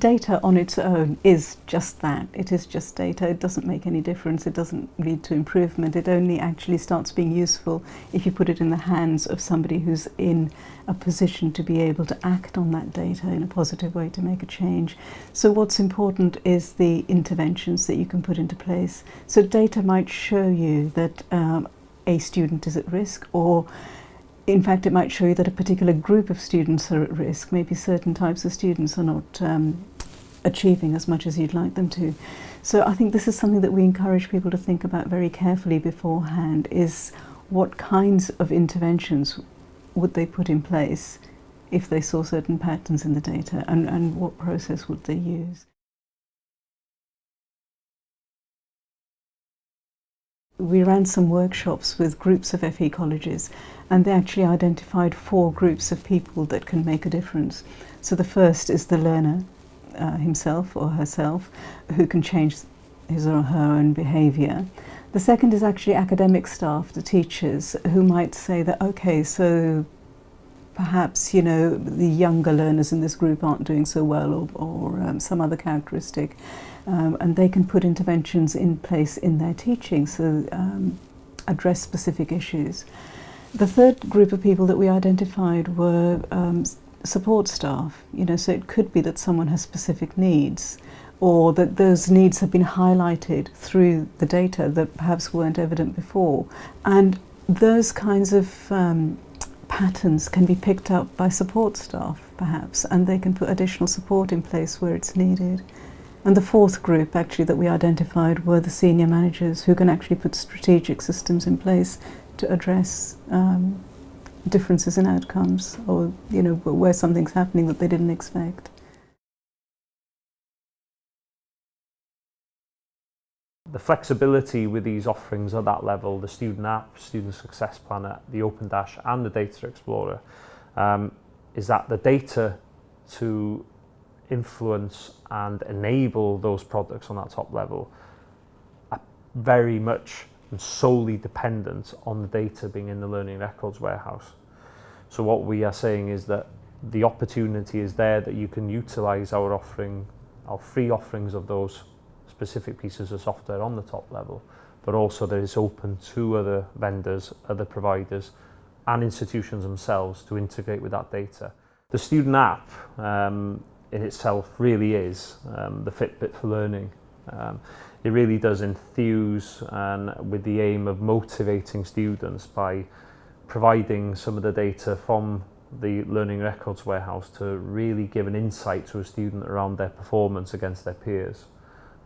data on its own is just that. It is just data. It doesn't make any difference. It doesn't lead to improvement. It only actually starts being useful if you put it in the hands of somebody who's in a position to be able to act on that data in a positive way to make a change. So what's important is the interventions that you can put into place. So data might show you that um, a student is at risk or in fact, it might show you that a particular group of students are at risk. Maybe certain types of students are not um, achieving as much as you'd like them to. So I think this is something that we encourage people to think about very carefully beforehand is what kinds of interventions would they put in place if they saw certain patterns in the data and, and what process would they use. we ran some workshops with groups of FE colleges and they actually identified four groups of people that can make a difference. So the first is the learner, uh, himself or herself who can change his or her own behaviour. The second is actually academic staff, the teachers, who might say that, okay, so perhaps, you know, the younger learners in this group aren't doing so well or, or um, some other characteristic. Um, and they can put interventions in place in their teaching, so um, address specific issues. The third group of people that we identified were um, support staff. You know, so it could be that someone has specific needs or that those needs have been highlighted through the data that perhaps weren't evident before. And those kinds of um, patterns can be picked up by support staff, perhaps, and they can put additional support in place where it's needed. And the fourth group, actually, that we identified were the senior managers who can actually put strategic systems in place to address um, differences in outcomes or, you know, where something's happening that they didn't expect. the flexibility with these offerings at that level, the student app, student success planner, the Open Dash and the Data Explorer, um, is that the data to influence and enable those products on that top level are very much and solely dependent on the data being in the learning records warehouse. So what we are saying is that the opportunity is there that you can utilize our offering, our free offerings of those specific pieces of software on the top level, but also that it's open to other vendors, other providers, and institutions themselves to integrate with that data. The student app um, in itself really is um, the Fitbit for learning. Um, it really does enthuse and with the aim of motivating students by providing some of the data from the learning records warehouse to really give an insight to a student around their performance against their peers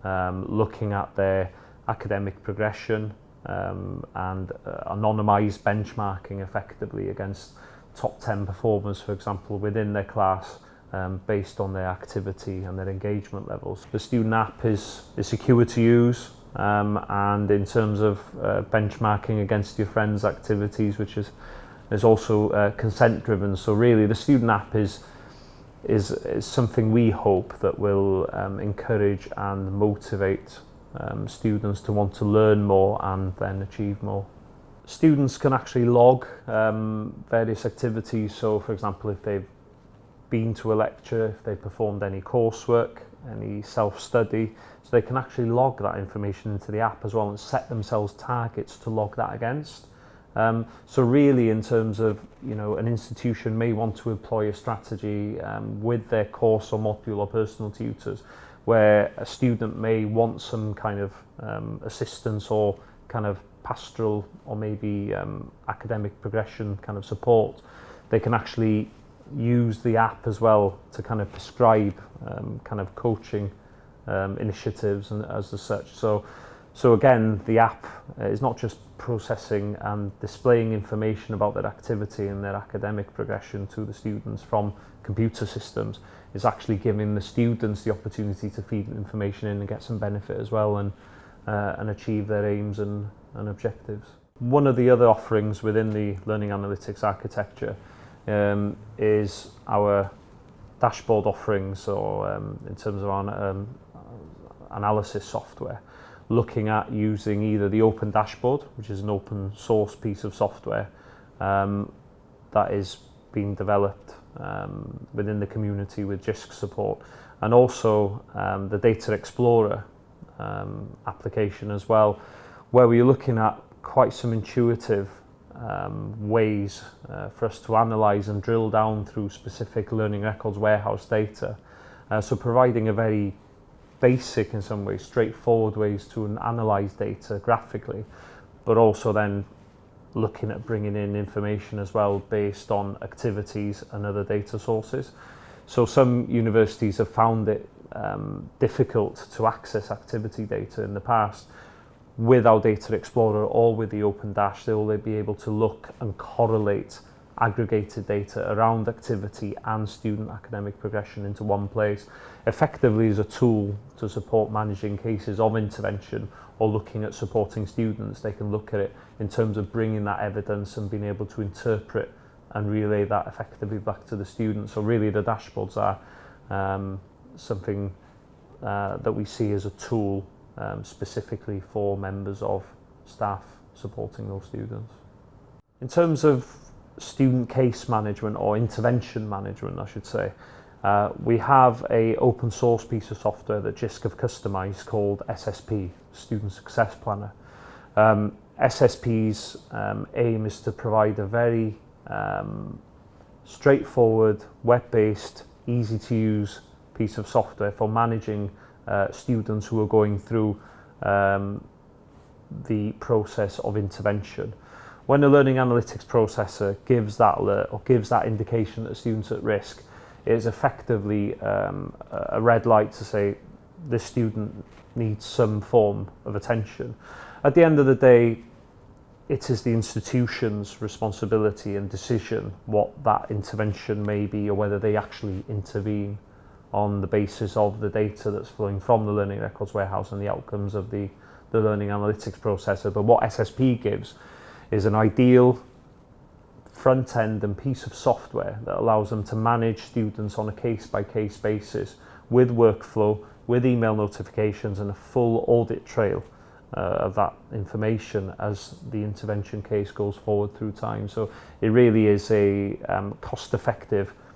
um, looking at their academic progression um, and uh, anonymized benchmarking effectively against top 10 performers for example within their class um, based on their activity and their engagement levels. The student app is, is secure to use um, and in terms of uh, benchmarking against your friends' activities, which is, is also uh, consent driven. So really the student app is, is, is something we hope that will um, encourage and motivate um, students to want to learn more and then achieve more. Students can actually log um, various activities, so for example if they've been to a lecture, if they've performed any coursework, any self-study, so they can actually log that information into the app as well and set themselves targets to log that against. Um, so really in terms of, you know, an institution may want to employ a strategy um, with their course or module or personal tutors where a student may want some kind of um, assistance or kind of pastoral or maybe um, academic progression kind of support. They can actually use the app as well to kind of prescribe um, kind of coaching um, initiatives and as the such. So, so again, the app uh, is not just processing and displaying information about their activity and their academic progression to the students from computer systems. is actually giving the students the opportunity to feed information in and get some benefit as well and, uh, and achieve their aims and, and objectives. One of the other offerings within the learning analytics architecture um, is our dashboard offering, so um, in terms of our um, analysis software, looking at using either the open dashboard, which is an open source piece of software um, that is being developed um, within the community with JISC support, and also um, the Data Explorer um, application as well, where we're looking at quite some intuitive um, ways uh, for us to analyze and drill down through specific learning records warehouse data. Uh, so providing a very basic in some ways, straightforward ways to analyze data graphically, but also then looking at bringing in information as well based on activities and other data sources. So some universities have found it um, difficult to access activity data in the past, with our Data Explorer or with the Open Dash, they will be able to look and correlate aggregated data around activity and student academic progression into one place, effectively as a tool to support managing cases of intervention or looking at supporting students. They can look at it in terms of bringing that evidence and being able to interpret and relay that effectively back to the students. So really the dashboards are um, something uh, that we see as a tool um, specifically for members of staff supporting those students. In terms of student case management or intervention management I should say, uh, we have a open source piece of software that JISC have customised called SSP, Student Success Planner. Um, SSP's um, aim is to provide a very um, straightforward, web-based, easy to use piece of software for managing uh, students who are going through um, the process of intervention. When a learning analytics processor gives that alert or gives that indication that a student's at risk, it is effectively um, a red light to say this student needs some form of attention. At the end of the day, it is the institution's responsibility and decision what that intervention may be or whether they actually intervene. on the basis of the data that's flowing from the learning records warehouse and the outcomes of the, the learning analytics processor. But what SSP gives is an ideal front end and piece of software that allows them to manage students on a case by case basis with workflow, with email notifications and a full audit trail uh, of that information as the intervention case goes forward through time. So it really is a um, cost effective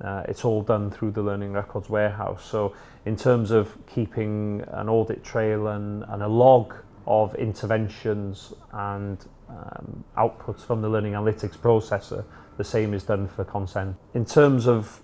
Uh, it's all done through the Learning Records Warehouse. So in terms of keeping an audit trail and, and a log of interventions and um, outputs from the learning analytics processor, the same is done for consent. In terms of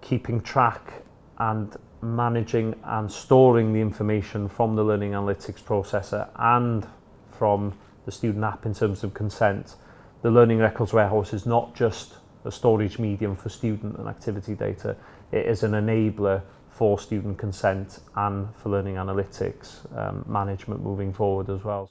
keeping track and managing and storing the information from the learning analytics processor and from the student app in terms of consent, the Learning Records Warehouse is not just a storage medium for student and activity data. It is an enabler for student consent and for learning analytics um, management moving forward as well.